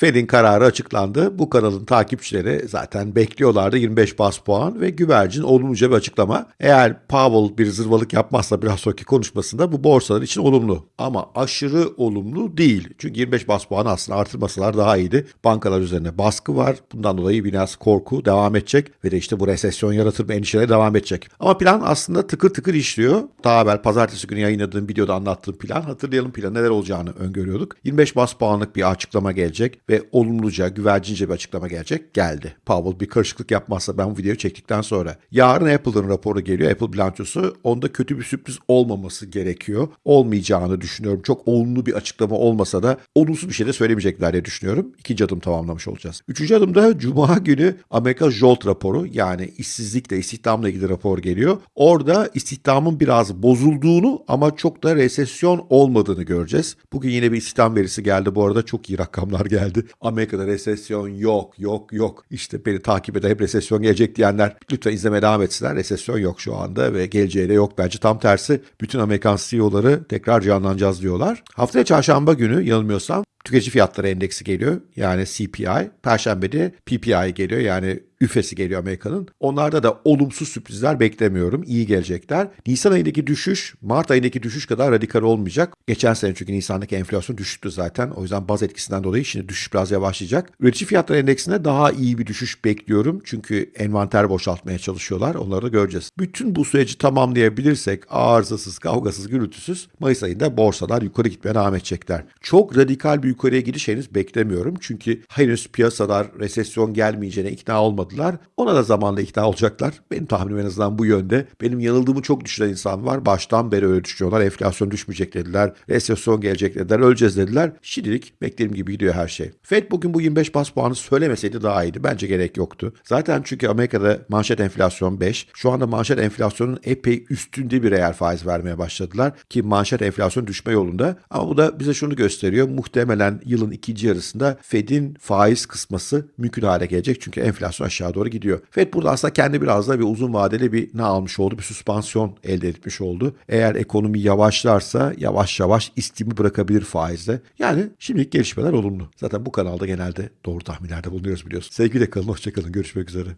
Fed'in kararı açıklandı. Bu kanalın takipçileri zaten bekliyorlardı 25 bas puan ve güvercin olumluca bir açıklama. Eğer Powell bir zırvalık yapmazsa biraz sonraki konuşmasında bu borsalar için olumlu. Ama aşırı olumlu değil. Çünkü 25 bas puan aslında artırmasalar daha iyiydi. Bankalar üzerine baskı var. Bundan dolayı biraz korku devam edecek ve de işte bu resesyon yaratır mı endişeleri devam edecek. Ama plan aslında tıkır tıkır işliyor. Daha evvel pazartesi günü yayınladığım videoda anlattığım plan. Hatırlayalım plan neler olacağını öngörüyorduk. 25 bas puanlık bir açıklama gelecek ve olumluca, güvercince bir açıklama gelecek. Geldi. Powell bir karışıklık yapmazsa ben bu videoyu çektikten sonra. Yarın Apple'ın raporu geliyor. Apple bilançosu. Onda kötü bir sürpriz olmaması gerekiyor. Olmayacağını düşünüyorum. Çok olumlu bir açıklama olmasa da olumsuz bir şey de söylemeyecekler diye düşünüyorum. İkinci adım tamamlamış olacağız. Üçüncü adımda Cuma günü Amerika JOLT raporu yani işsizlikle, istihdamla ilgili rapor geliyor. Orada istihdamın biraz bozulduğunu ama çok da resesyon olmadığını göreceğiz. Bugün yine bir istihdam verisi geldi. Bu arada çok iyi rakamlar geldi. Amerika'da resesyon yok, yok, yok. İşte beni takip eden hep resesyon gelecek diyenler lütfen izlemeye devam etsinler. Resesyon yok şu anda ve geleceği de yok. Bence tam tersi bütün Amerikan CEO'ları tekrar canlanacağız diyorlar. Haftaya çarşamba günü yanılmıyorsam tüketici fiyatları endeksi geliyor. Yani CPI. Perşembe de PPI geliyor. Yani üfesi geliyor Amerika'nın. Onlarda da olumsuz sürprizler beklemiyorum. İyi gelecekler. Nisan ayındaki düşüş Mart ayındaki düşüş kadar radikal olmayacak. Geçen sene çünkü Nisan'daki enflasyon düşüktü zaten. O yüzden baz etkisinden dolayı şimdi düşüş biraz yavaşlayacak. Üretici fiyatları endeksinde daha iyi bir düşüş bekliyorum. Çünkü envanter boşaltmaya çalışıyorlar. Onları da göreceğiz. Bütün bu süreci tamamlayabilirsek arızasız, kavgasız, gürültüsüz Mayıs ayında borsalar yukarı gitmeye devam edecekler. Çok radikal bir yukarıya gidiş henüz beklemiyorum. Çünkü henüz piyasalar resesyon gelmeyeceğine ikna olmadılar. Ona da zamanla ikna olacaklar. Benim tahminim en azından bu yönde. Benim yanıldığımı çok düşünen insan var. Baştan beri öyle düşünüyorlar. Enflasyon düşmeyecek dediler. Resesyon gelecek dediler. Öleceğiz dediler. Şimdilik beklediğim gibi gidiyor her şey. Fed bugün bu 25 bas puanı söylemeseydi daha iyiydi. Bence gerek yoktu. Zaten çünkü Amerika'da manşet enflasyon 5. Şu anda manşet enflasyonun epey üstünde bir reel faiz vermeye başladılar. Ki manşet enflasyon düşme yolunda. Ama bu da bize şunu gösteriyor. Muhtemelen yılın ikinci yarısında Fed'in faiz kısması mümkün hale gelecek. Çünkü enflasyon aşağı doğru gidiyor. Fed burada aslında kendi biraz da bir uzun vadeli bir ne almış oldu? Bir süspansiyon elde etmiş oldu. Eğer ekonomi yavaşlarsa yavaş yavaş istimi bırakabilir faizle. Yani şimdilik gelişmeler olumlu. Zaten bu kanalda genelde doğru tahminlerde bulunuyoruz biliyorsun. Sevgiyle kalın, hoşçakalın. Görüşmek üzere.